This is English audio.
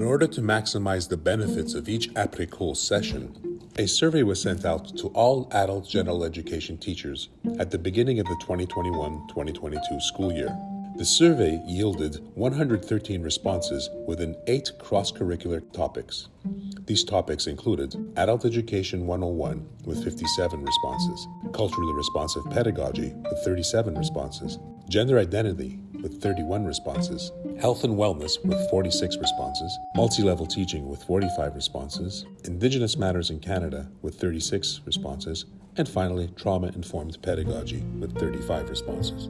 In order to maximize the benefits of each après-cours session, a survey was sent out to all adult general education teachers at the beginning of the 2021-2022 school year. The survey yielded 113 responses within eight cross-curricular topics. These topics included Adult Education 101 with 57 responses, Culturally Responsive Pedagogy with 37 responses, Gender Identity with 31 responses, Health and Wellness with 46 responses, Multi-Level Teaching with 45 responses, Indigenous Matters in Canada with 36 responses, and finally Trauma Informed Pedagogy with 35 responses.